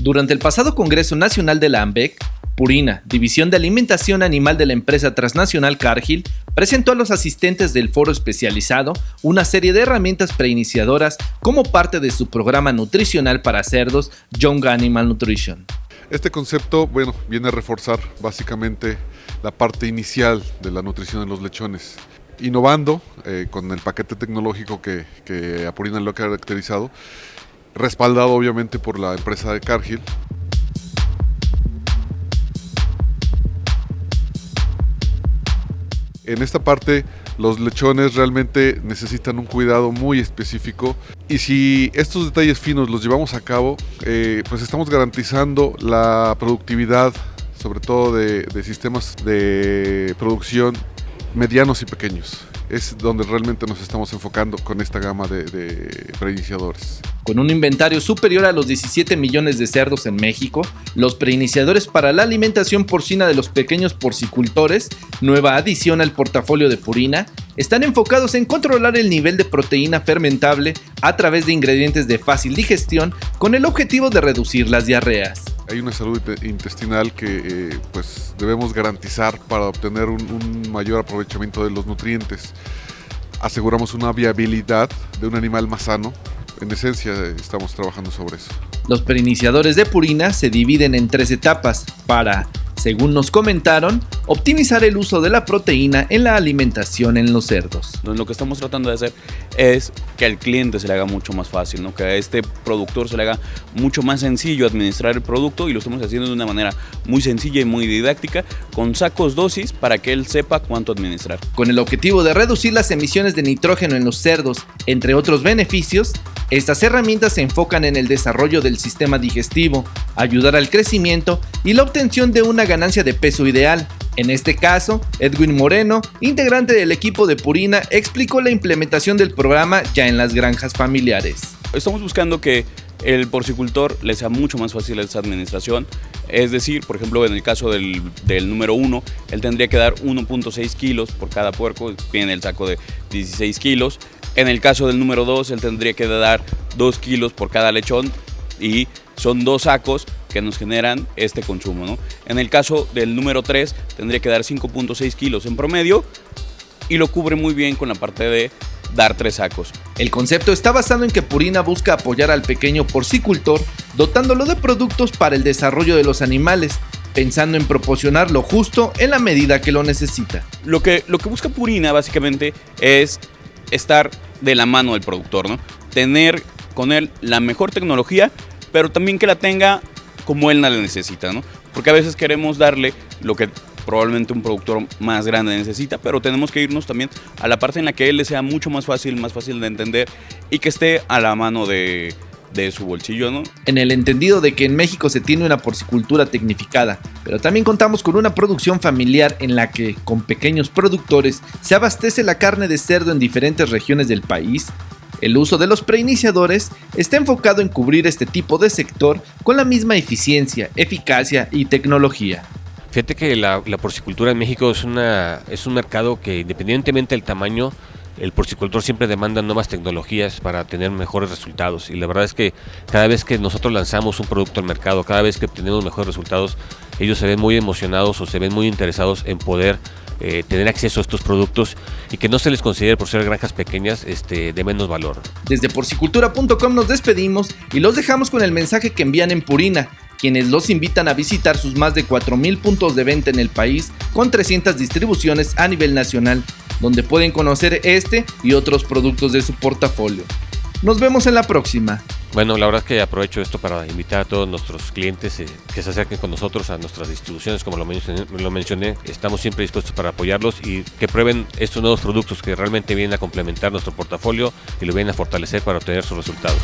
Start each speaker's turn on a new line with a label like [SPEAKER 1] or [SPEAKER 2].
[SPEAKER 1] Durante el pasado Congreso Nacional de la AMBEC, Purina, División de Alimentación Animal de la empresa transnacional Cargill, presentó a los asistentes del foro especializado una serie de herramientas preiniciadoras como parte de su programa nutricional para cerdos Young Animal Nutrition.
[SPEAKER 2] Este concepto, bueno, viene a reforzar básicamente la parte inicial de la nutrición de los lechones innovando eh, con el paquete tecnológico que, que a Purina lo ha caracterizado, respaldado obviamente por la empresa de Cargill. En esta parte los lechones realmente necesitan un cuidado muy específico y si estos detalles finos los llevamos a cabo, eh, pues estamos garantizando la productividad, sobre todo de, de sistemas de producción medianos y pequeños es donde realmente nos estamos enfocando con esta gama de, de preiniciadores.
[SPEAKER 1] Con un inventario superior a los 17 millones de cerdos en México, los preiniciadores para la alimentación porcina de los pequeños porcicultores, nueva adición al portafolio de Purina, están enfocados en controlar el nivel de proteína fermentable a través de ingredientes de fácil digestión con el objetivo de reducir las diarreas
[SPEAKER 2] hay una salud intestinal que eh, pues debemos garantizar para obtener un, mayor aprovechamiento de los nutrientes. Aseguramos una viabilidad de un animal más sano. En esencia estamos trabajando sobre eso.
[SPEAKER 1] Los preiniciadores de purina se dividen en tres etapas para según nos comentaron, optimizar el uso de la proteína en la alimentación en los cerdos.
[SPEAKER 3] Lo que estamos tratando de hacer es que al cliente se le haga mucho más fácil, ¿no? que a este productor se le haga mucho más sencillo administrar el producto y lo estamos haciendo de una manera muy sencilla y muy didáctica, con sacos dosis para que él sepa cuánto administrar.
[SPEAKER 1] Con el objetivo de reducir las emisiones de nitrógeno en los cerdos, entre otros beneficios, estas herramientas se enfocan en el desarrollo del sistema digestivo, ayudar al crecimiento y la obtención de una ganancia de peso ideal. En este caso, Edwin Moreno, integrante del equipo de Purina, explicó la implementación del programa ya en las granjas familiares.
[SPEAKER 3] Estamos buscando que el porcicultor le sea mucho más fácil esa administración. Es decir, por ejemplo, en el caso del, número 1, él tendría que dar 1.6 kilos por cada puerco, tiene el saco de 16 kilos. En el caso del número 2, él tendría que dar 2 kilos por cada lechón y son dos sacos que nos generan este consumo. ¿no? En el caso del número 3, tendría que dar 5.6 kilos en promedio y lo cubre muy bien con la parte de dar tres sacos.
[SPEAKER 1] El concepto está basado en que Purina busca apoyar al pequeño porcicultor dotándolo de productos para el desarrollo de los animales, pensando en proporcionar lo justo en la medida que lo necesita.
[SPEAKER 3] Lo que, lo que busca Purina básicamente es estar de la mano del productor, ¿no? Tener con él la mejor tecnología, pero también que la tenga como él la necesita, ¿no? Porque a veces queremos darle lo que probablemente un productor más grande necesita, pero tenemos que irnos también a la parte en la que él le sea mucho más fácil, más fácil de entender y que esté a la mano de, de su bolsillo, ¿no?
[SPEAKER 1] En el entendido de que en México se tiene una porcicultura tecnificada, pero también contamos con una producción familiar en la que, con pequeños productores, se abastece la carne de cerdo en diferentes regiones del país, el uso de los preiniciadores está enfocado en cubrir este tipo de sector con la misma eficiencia, eficacia y tecnología.
[SPEAKER 4] Fíjate que la, porcicultura en México es, una, es un mercado que independientemente del tamaño, el porcicultor siempre demanda nuevas tecnologías para tener mejores resultados y la verdad es que cada vez que nosotros lanzamos un producto al mercado, cada vez que obtenemos mejores resultados, ellos se ven muy emocionados o se ven muy interesados en poder eh, tener acceso a estos productos y que no se les considere por ser granjas pequeñas este, de menos valor.
[SPEAKER 1] Desde porcicultura.com nos despedimos y los dejamos con el mensaje que envían en Purina quienes los invitan a visitar sus más de 4.000 puntos de venta en el país con 300 distribuciones a nivel nacional, donde pueden conocer este y otros productos de su portafolio. Nos vemos en la próxima.
[SPEAKER 4] Bueno, la verdad es que aprovecho esto para invitar a todos nuestros clientes eh, que se acerquen con nosotros a nuestras distribuciones, como lo mencioné, lo mencioné, estamos siempre dispuestos para apoyarlos y que prueben estos nuevos productos que realmente vienen a complementar nuestro portafolio y lo vienen a fortalecer para obtener sus resultados.